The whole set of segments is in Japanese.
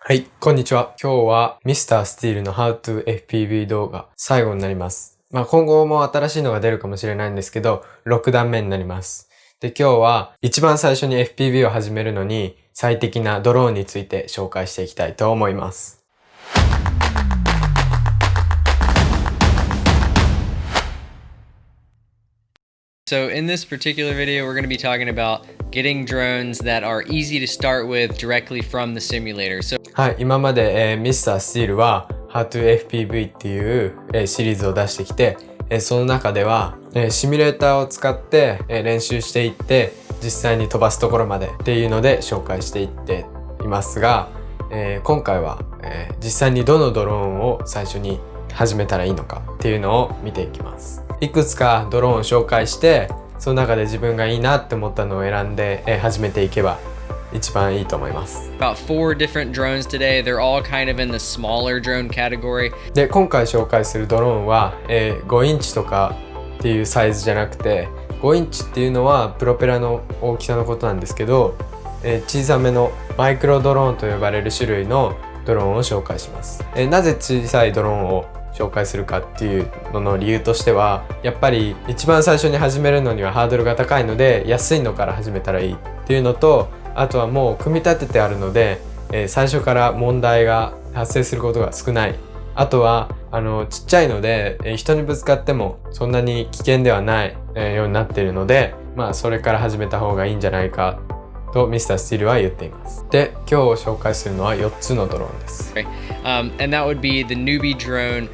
はい、こんにちは。今日は Mr. Steel の How to FPV 動画最後になります。まあ今後も新しいのが出るかもしれないんですけど、6段目になります。で、今日は一番最初に FPV を始めるのに最適なドローンについて紹介していきたいと思います。So in this particular video, we're gonna be talking about getting drones that are easy to start with directly from the simulator. はい、今まで、えー、Mr. Steel は How2FPV っていう、え、シリーズを出してきて、え、その中では、え、シミュレーターを使って、え、練習していって実際に飛ばすところまでっていうので紹介していっていますが、え、今回は、え、実際にどのドローンを最初に始めたらいいのかっていうのを見ていきます。いくつかドローンを紹介してその中で自分がいいなって思ったのを選んで、え始めていけば一番いいと思います。About four different drones today. They're all kind of in the smaller drone category. で、今回紹介するドローンは、えー、5インチとかっていうサイズじゃなくて5インチっていうのはプロペラの大きさのことなんですけど、えー、小さめのマイクロドローンと呼ばれる種類のドローンを紹介します。えー、なぜ小さいドローンを紹介するかっていうのの理由としてはやっぱり一番最初に始めるのにはハードルが高いので安いのから始めたらいいっていうのとあとはもう組み立ててあるので、えー、最初から問題が発生することが少ない。あとはあのちっちゃいので、えー、人にぶつかってもそんなに危険ではない、えー、ようになっているのでまあそれから始めた方がいいんじゃないかとミスタースティールは言っています。で、今日紹介するのは4つのドローンです。Okay. Um, and that would be the newbie drone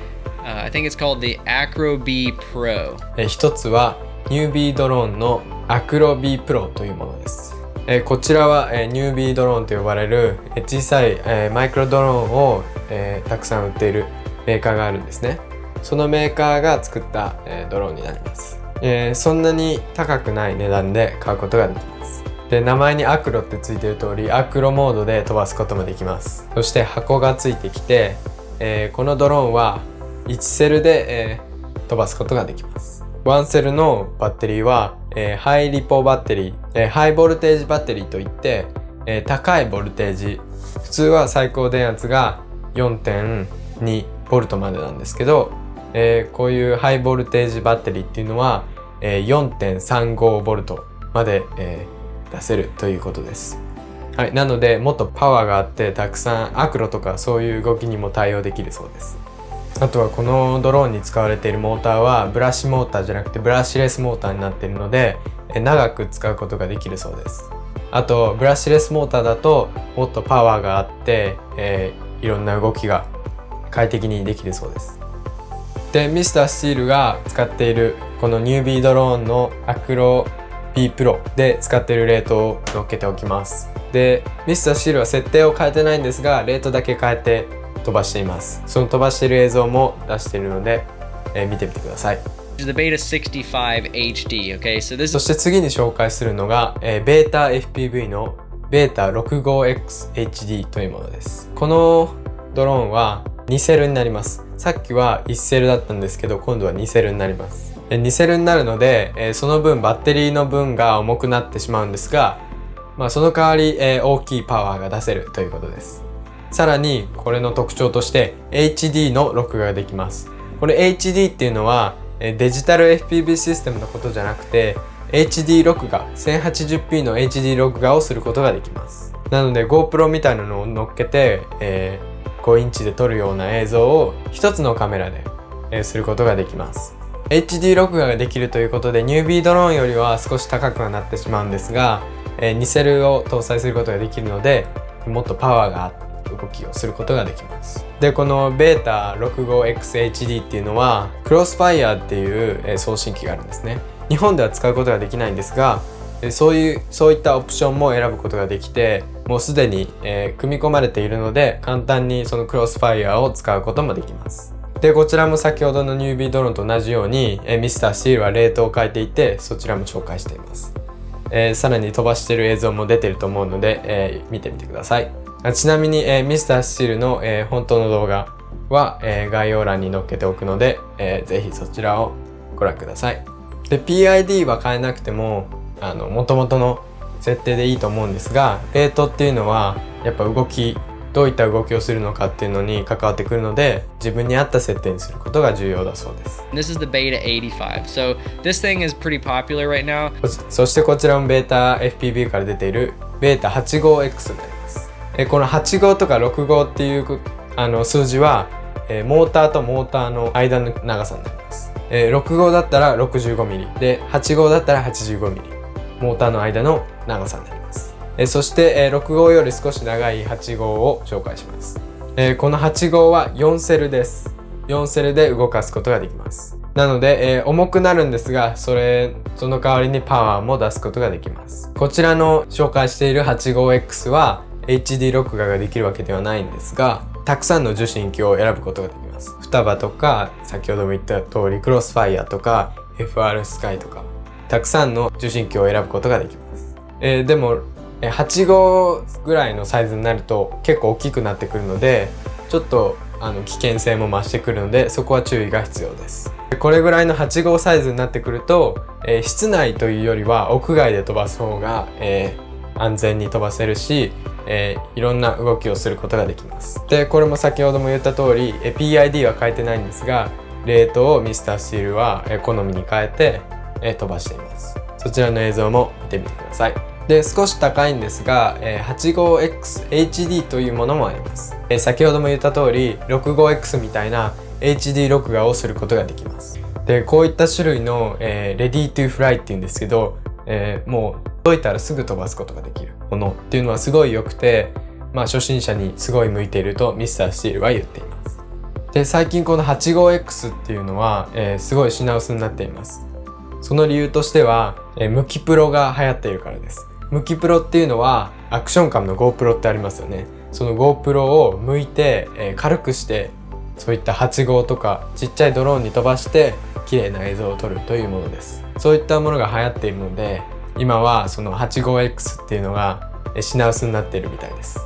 Uh, I think it's called the Acro B Pro え一つはニュービードローンの Acro B Pro というものですえこちらはえニュービードローンと呼ばれるえ小さいえマイクロドローンをえたくさん売っているメーカーがあるんですねそのメーカーが作ったえドローンになりますえそんなに高くない値段で買うことができますで名前にアクロってついてる通りアクロモードで飛ばすこともできますそして箱がついてきて、えー、このドローンは1セルで、えー、飛ばすことができます。1セルのバッテリーは、えー、ハイリポバッテリー、えー、ハイボルテージバッテリーといって、えー、高いボルテージ普通は最高電圧が4.2ボルトまでなんですけど、えー、こういうハイボルテージバッテリーっていうのは、えー、4.35ボルトまで、えー、出せるということです。はい、なのでもっとパワーがあってたくさんアクロとかそういう動きにも対応できるそうです。あとはこのドローンに使われているモーターはブラシモーターじゃなくてブラシレスモーターになっているので長く使うことができるそうですあとブラシレスモーターだともっとパワーがあって、えー、いろんな動きが快適にできるそうですでミスタースチールが使っているこのニュービードローンのアクロ B プロで使っているレートを載っけておきます。でミスタースチールは設定を変えてないんですがレートだけ変えて飛ばしています。その飛ばしている映像も出しているので、えー、見てみてください。The Beta 65HD, okay? So this... そして次に紹介するのが、えー、ベータ FPV のベータ 65XHD というものです。このドローンは2セルになります。さっきは1セルだったんですけど今度は2セルになります2セルになるので、えー、その分バッテリーの分が重くなってしまうんですが、まあ、その代わり、えー、大きいパワーが出せるということですさらにこれの特徴として HD の録画ができます。これ HD っていうのはデジタル FPV システムのことじゃなくて HD 録画 1080p の HD 録画をすることができます。なので GoPro みたいなのを乗っけて、えー、5インチで撮るような映像を一つのカメラで、えー、することができます。HD 録画ができるということでニュービードローンよりは少し高くはなってしまうんですが、えー、2セルを搭載することができるのでもっとパワーが動きをすることができます。でこの β65XHD っていうのはクロスファイヤーっていう送信機があるんですね。日本では使うことができないんですがそういうそういったオプションも選ぶことができてもうすでに、え、組み込まれているので簡単にそのクロスファイヤーを使うこともできます。でこちらも先ほどのニュービードローンと同じように、えー、ミスターシールはレートを変えていてそちらも紹介しています、えー、さらに飛ばしてる映像も出てると思うので、えー、見てみてくださいちなみに、えー、ミスタースチールの、えー、本当の動画は、えー、概要欄に載っけておくので、えー、ぜひそちらをご覧ください。で、PID は変えなくても、あの、元々の設定でいいと思うんですが、レートっていうのは、やっぱ動きどういった動きをするのかっていうのに関わってくるので自分に合った設定にすることが重要だそうです。This is the Beta 85. So this thing is pretty popular right now. そしてこちらもベータ FPV から出ているベータ 85X になります。えこの85とか65っていうあの数字はえモーターとモーターの間の長さになります、え6号だったら 65mm で8号だったら 85mm モーターの間の長さになりますえそして、え6号より少し長い8号を紹介します、えこの8号は4セルです4セルで動かすことができますなので、えー、重くなるんですが、それ、その代わりにパワーも出すことができます。こちらの紹介している 85X は HD 録画ができるわけではないんですが、たくさんの受信機を選ぶことができます。双葉とか、先ほども言った通り、クロスファイアとか、FR スカイとか、たくさんの受信機を選ぶことができます。えー、でも、8号ぐらいのサイズになると結構大きくなってくるので、ちょっとあの危険性も増してくるので、そこは注意が必要です。これぐらいの8号サイズになってくると、えー、室内というよりは屋外で飛ばす方が、えー、安全に飛ばせるし、えー、いろんな動きをすることができます。で、これも先ほども言った通り、え PID は変えてないんですが、レートをミスタースチールは、好みに変えて、え飛ばしています。そちらの映像も見てみてください。で、少し高いんですが、え 85XHD というものもあります。え先ほども言った通り、65X みたいな HD 録画をすることができます。で、こういった種類の、えー、Ready to Fly っていうんですけど、えー、もう解いたらすぐ飛ばすことができるものっていうのはすごい良くて、まあ初心者にすごい向いているとミスタースティールは言っています。で、最近この 85X っていうのは、えー、すごい品薄になっています。その理由としては、えー、ムキプロが流行っているからです。ムキプロっていうのはアクションカムの GoPro ってありますよね。その GoPro を向いて、えー、軽くしてそういった8号とかちっちゃいドローンに飛ばして綺麗な映像を撮るというものです。そういったものが流行っているので、今はその 85X っていうのが品薄になっているみたいです。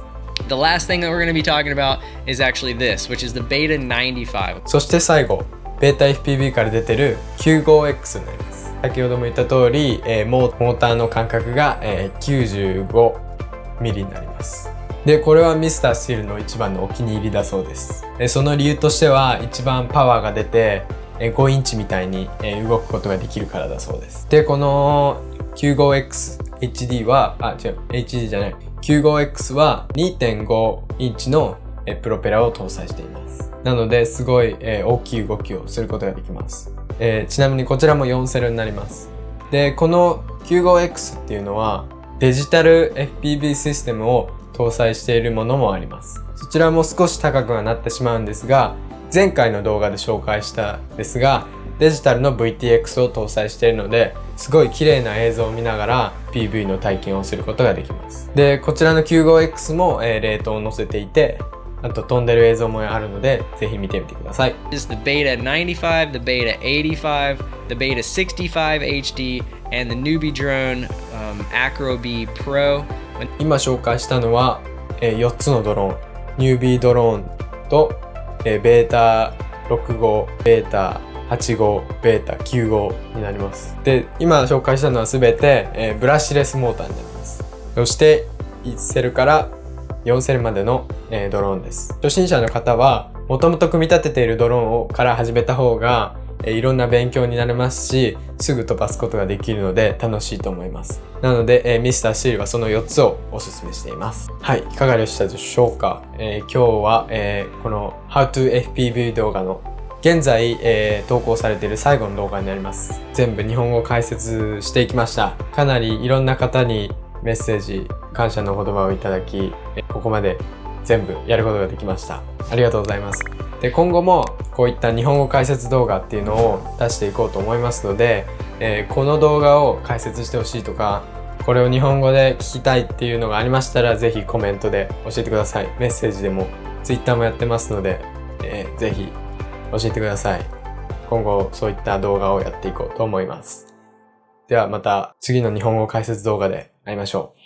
The last thing that we're going to be talking about is actually this, which is the Beta 95. そして最後、ベータ FPV から出てる 95X になります。先ほども言った通り、えー、モーターの間隔が、えー、95mm になります。で、これはミスタースティールの一番のお気に入りだそうです。えその理由としては一番パワーが出て、5インチみたいに、動くことができるからだそうです。で、この 95XHD は、あ、違う、HD じゃない。95X は2.5インチのプロペラを搭載しています。なので、すごい、大きい動きをすることができます。えー、ちなみにこちらも4セルになります。で、この 95X っていうのはデジタル FPV システムを搭載しているものもあります。そちらも少し高くはなってしまうんですが、前回の動画で紹介したですが、デジタルの VTX を搭載しているので、すごい綺麗な映像を見ながら PV の体験をすることができます。で、こちらの 95X も、えー、レートを載せていて、あと飛んでる映像もあるので、ぜひ見てみてください。This is the Beta 95, the Beta 85, the Beta 65 HD, and the newbie drone、um, Acro B Pro. 今紹介したのは、えー、4つのドローン。ニュービードローンと、えー、ベータ6号、ベータ8号、ベータ9号になります。で、今紹介したのはすべて、えー、ブラッシュレスモーターになります。そして、1セルから4セルまでの、え、ドローンです。初心者の方は、もともと組み立てているドローンをから始めた方が、え、いろんな勉強になれますし、すぐ飛ばすことができるので楽しいと思います。なので、えー、ミスターシールはその4つをお勧めしています。はい、いかがでしたでしょうか、えー、今日は、えー、この How to FPV 動画の現在、えー、投稿されている最後の動画になります。全部日本語解説していきました。かなりいろんな方にメッセージ、感謝の言葉をいただき、ここまで全部やることができました。ありがとうございます。で、今後もこういった日本語解説動画っていうのを出していこうと思いますので、えー、この動画を解説してほしいとか、これを日本語で聞きたいっていうのがありましたら、ぜひコメントで教えてください。メッセージでも、Twitter もやってますので、えー、ぜひ教えてください。今後そういった動画をやっていこうと思います。ではまた次の日本語解説動画で会いましょう。